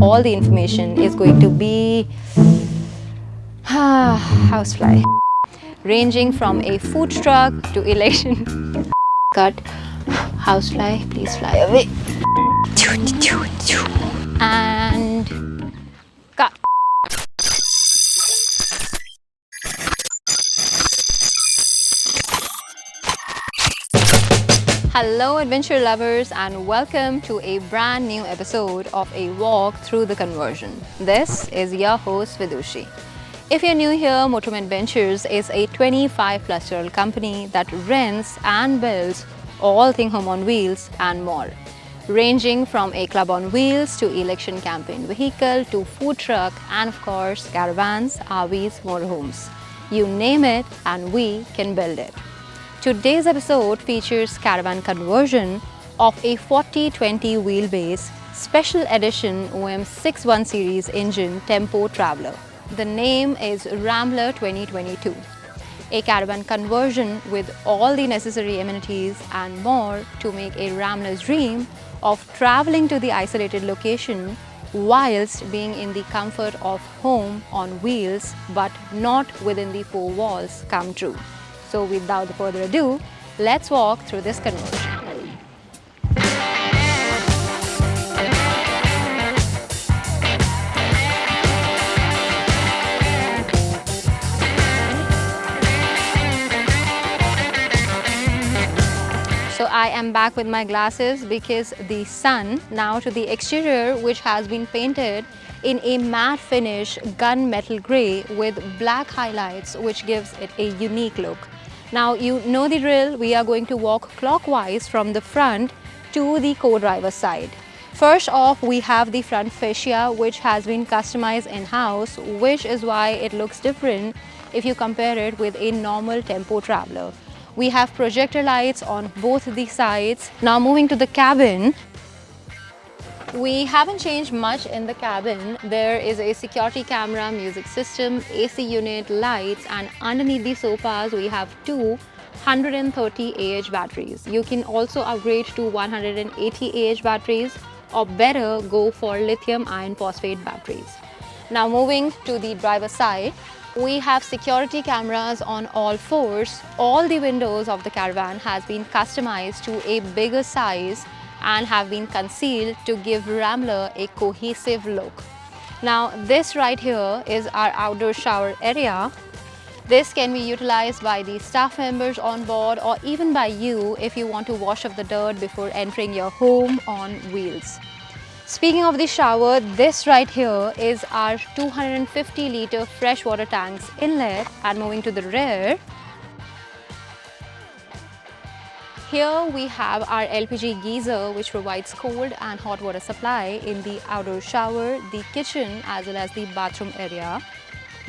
all the information is going to be ah, housefly ranging from a food truck to election. Cut. Housefly please fly away. And cut Hello adventure lovers and welcome to a brand new episode of a walk through the conversion. This is your host Vidushi. If you're new here, Motorhome Adventures is a 25 plus year old company that rents and builds all thing home on wheels and more. Ranging from a club on wheels to election campaign vehicle to food truck and of course caravans, RVs, motorhomes. You name it and we can build it. Today's episode features caravan conversion of a 4020 wheelbase special edition OM 61 series engine Tempo Traveler. The name is Rambler 2022. A caravan conversion with all the necessary amenities and more to make a Rambler's dream of traveling to the isolated location whilst being in the comfort of home on wheels but not within the four walls come true. So without further ado, let's walk through this conversion. So I am back with my glasses because the sun now to the exterior which has been painted in a matte finish gunmetal grey with black highlights which gives it a unique look. Now you know the drill, we are going to walk clockwise from the front to the co-driver side. First off, we have the front fascia which has been customized in-house which is why it looks different if you compare it with a normal tempo traveler. We have projector lights on both the sides. Now moving to the cabin, we haven't changed much in the cabin. There is a security camera, music system, AC unit, lights and underneath the sofas we have two 130 AH batteries. You can also upgrade to 180 AH batteries or better go for lithium iron phosphate batteries. Now moving to the driver side, we have security cameras on all fours. All the windows of the caravan has been customized to a bigger size and have been concealed to give Rambler a cohesive look. Now this right here is our outdoor shower area. This can be utilized by the staff members on board or even by you if you want to wash off the dirt before entering your home on wheels. Speaking of the shower, this right here is our 250 litre freshwater tanks inlet and moving to the rear. Here we have our LPG geyser which provides cold and hot water supply in the outdoor shower, the kitchen as well as the bathroom area.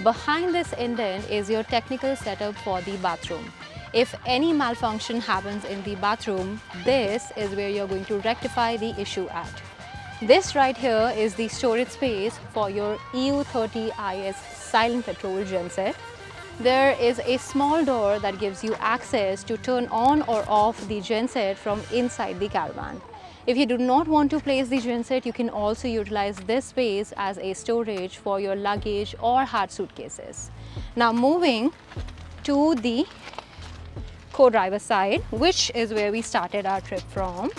Behind this indent is your technical setup for the bathroom. If any malfunction happens in the bathroom, this is where you're going to rectify the issue at. This right here is the storage space for your EU30IS silent petrol genset. There is a small door that gives you access to turn on or off the genset from inside the caravan. If you do not want to place the genset, you can also utilize this space as a storage for your luggage or hard suitcases. Now moving to the co-driver side, which is where we started our trip from.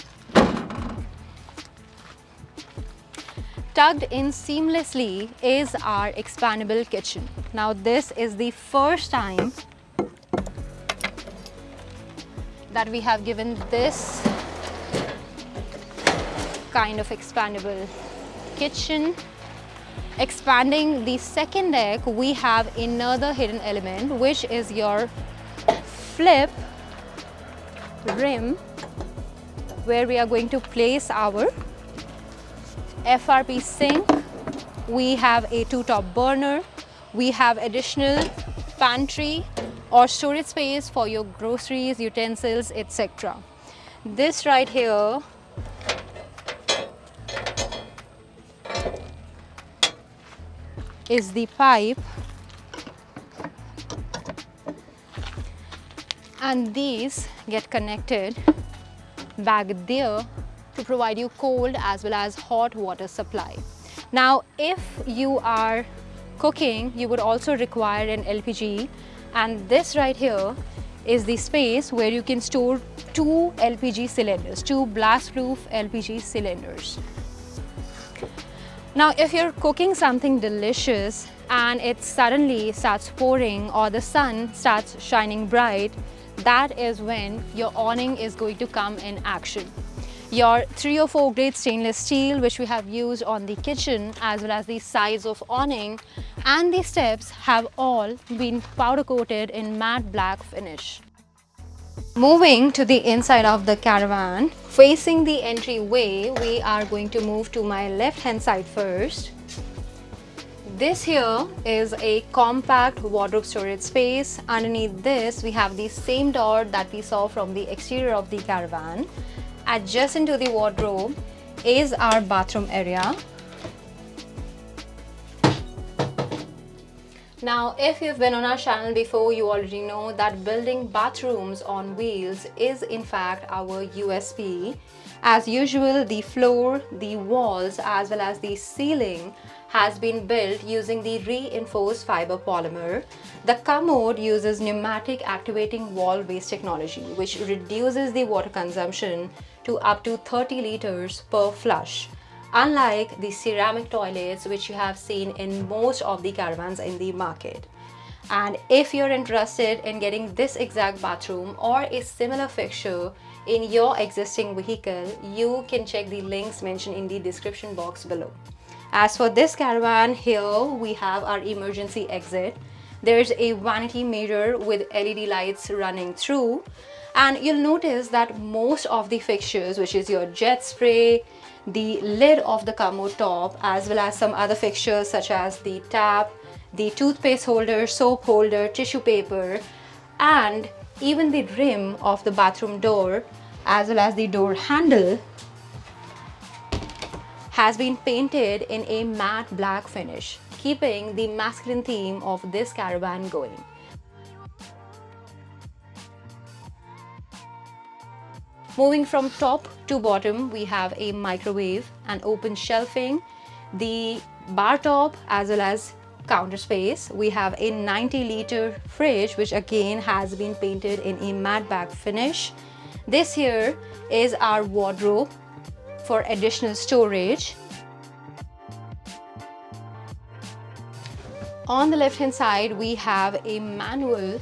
Tucked in seamlessly is our expandable kitchen. Now this is the first time that we have given this kind of expandable kitchen. Expanding the second deck, we have another hidden element which is your flip rim where we are going to place our FRP sink, we have a two-top burner, we have additional pantry or storage space for your groceries, utensils, etc. This right here is the pipe. And these get connected back there to provide you cold as well as hot water supply. Now, if you are cooking, you would also require an LPG and this right here is the space where you can store two LPG cylinders, two blast-proof LPG cylinders. Now, if you're cooking something delicious and it suddenly starts pouring or the sun starts shining bright, that is when your awning is going to come in action. Your 3 or 4 grade stainless steel which we have used on the kitchen as well as the sides of awning and the steps have all been powder coated in matte black finish. Moving to the inside of the caravan, facing the entryway, we are going to move to my left hand side first. This here is a compact wardrobe storage space. Underneath this, we have the same door that we saw from the exterior of the caravan. Adjacent to the wardrobe is our bathroom area. Now, if you've been on our channel before, you already know that building bathrooms on wheels is in fact our USP. As usual, the floor, the walls as well as the ceiling has been built using the reinforced fiber polymer. The commode uses pneumatic activating wall base technology which reduces the water consumption to up to 30 liters per flush unlike the ceramic toilets which you have seen in most of the caravans in the market. And if you're interested in getting this exact bathroom or a similar fixture in your existing vehicle, you can check the links mentioned in the description box below. As for this caravan, here we have our emergency exit. There's a vanity mirror with LED lights running through. And you'll notice that most of the fixtures which is your jet spray, the lid of the commode top as well as some other fixtures such as the tap, the toothpaste holder, soap holder, tissue paper and even the rim of the bathroom door as well as the door handle has been painted in a matte black finish, keeping the masculine theme of this caravan going. Moving from top to bottom, we have a microwave and open shelving, the bar top as well as counter space. We have a 90 liter fridge which again has been painted in a matte black finish. This here is our wardrobe for additional storage. On the left hand side, we have a manual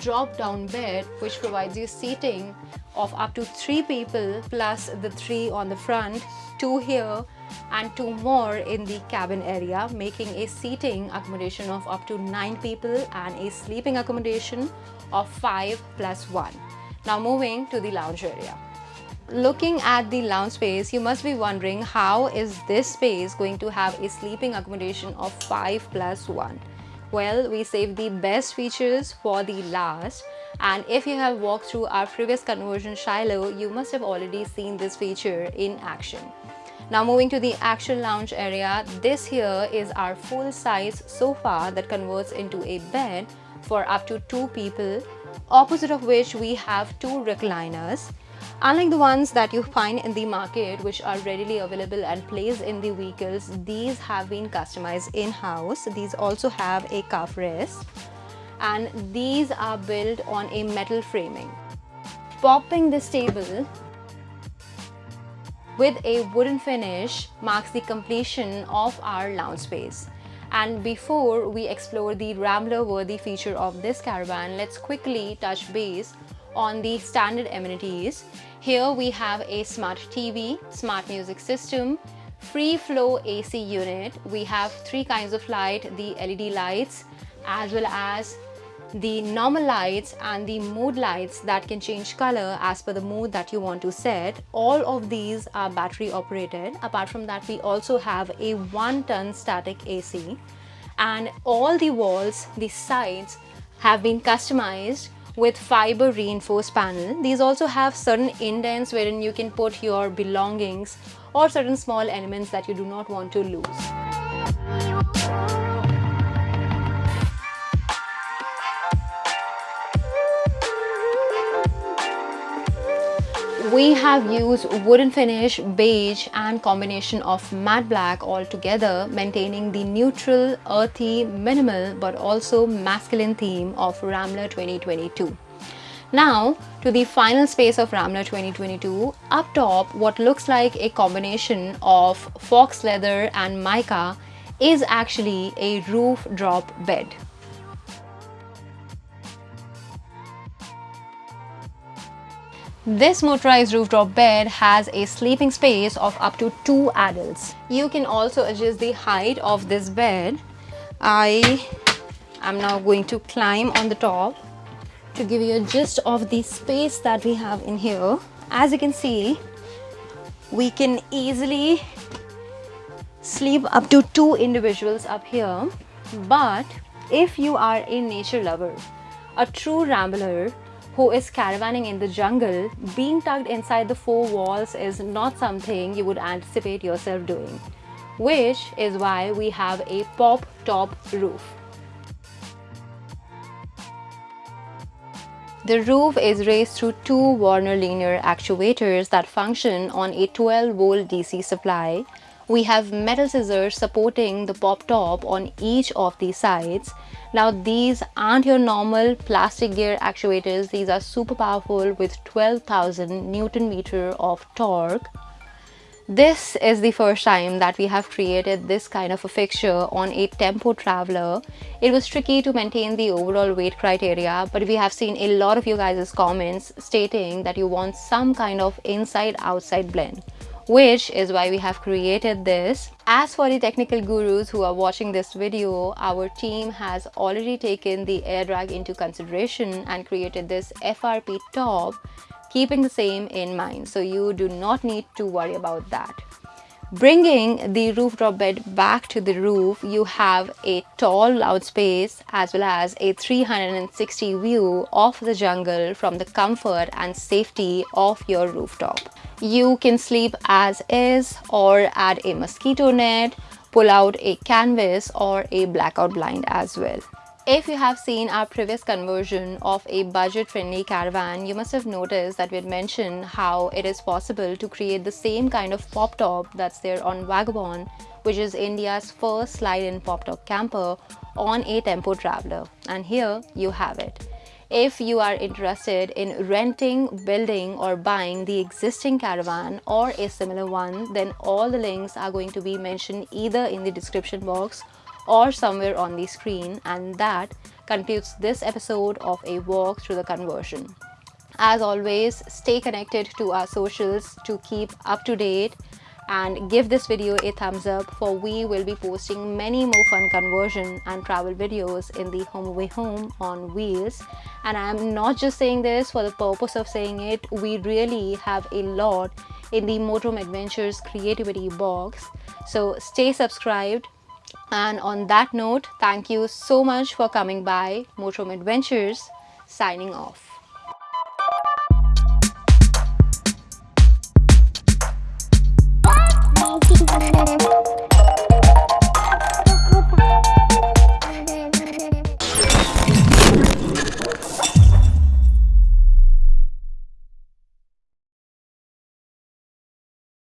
drop down bed which provides you seating of up to three people plus the three on the front, two here and two more in the cabin area making a seating accommodation of up to nine people and a sleeping accommodation of five plus one. Now moving to the lounge area. Looking at the lounge space, you must be wondering how is this space going to have a sleeping accommodation of 5 plus 1. Well, we saved the best features for the last and if you have walked through our previous conversion Shiloh, you must have already seen this feature in action. Now moving to the actual lounge area, this here is our full-size sofa that converts into a bed for up to two people, opposite of which we have two recliners. Unlike the ones that you find in the market which are readily available and placed in the vehicles, these have been customized in-house. These also have a calf rest and these are built on a metal framing. Popping this table with a wooden finish marks the completion of our lounge space. And before we explore the Rambler worthy feature of this caravan, let's quickly touch base on the standard amenities. Here we have a smart TV, smart music system, free flow AC unit. We have three kinds of light, the LED lights as well as the normal lights and the mood lights that can change color as per the mood that you want to set. All of these are battery operated. Apart from that, we also have a one ton static AC and all the walls, the sides have been customized with fiber reinforced panel. These also have certain indents wherein you can put your belongings or certain small elements that you do not want to lose. We have used wooden finish, beige and combination of matte black all together maintaining the neutral, earthy, minimal but also masculine theme of Rambler 2022. Now to the final space of Rambler 2022, up top what looks like a combination of faux leather and mica is actually a roof drop bed. This motorized rooftop bed has a sleeping space of up to two adults. You can also adjust the height of this bed. I am now going to climb on the top to give you a gist of the space that we have in here. As you can see, we can easily sleep up to two individuals up here. But if you are a nature lover, a true rambler who is caravanning in the jungle, being tucked inside the four walls is not something you would anticipate yourself doing, which is why we have a pop top roof. The roof is raised through two Warner linear actuators that function on a 12 volt DC supply. We have metal scissors supporting the pop top on each of the sides. Now these aren't your normal plastic gear actuators. These are super powerful with 12,000 Newton meter of torque. This is the first time that we have created this kind of a fixture on a tempo traveler. It was tricky to maintain the overall weight criteria, but we have seen a lot of you guys' comments stating that you want some kind of inside-outside blend which is why we have created this. As for the technical gurus who are watching this video, our team has already taken the air drag into consideration and created this FRP top keeping the same in mind so you do not need to worry about that bringing the rooftop bed back to the roof you have a tall loud space as well as a 360 view of the jungle from the comfort and safety of your rooftop. You can sleep as is or add a mosquito net pull out a canvas or a blackout blind as well if you have seen our previous conversion of a budget-friendly caravan, you must have noticed that we had mentioned how it is possible to create the same kind of pop-top that's there on Vagabond, which is India's first slide-in pop-top camper on a Tempo Traveler. And here you have it. If you are interested in renting, building or buying the existing caravan or a similar one, then all the links are going to be mentioned either in the description box or somewhere on the screen and that concludes this episode of a walk through the conversion. As always, stay connected to our socials to keep up to date and give this video a thumbs up for we will be posting many more fun conversion and travel videos in the home away Home on wheels and I'm not just saying this for the purpose of saying it we really have a lot in the Motorhome Adventures creativity box so stay subscribed and on that note, thank you so much for coming by Motorhome Adventures, signing off.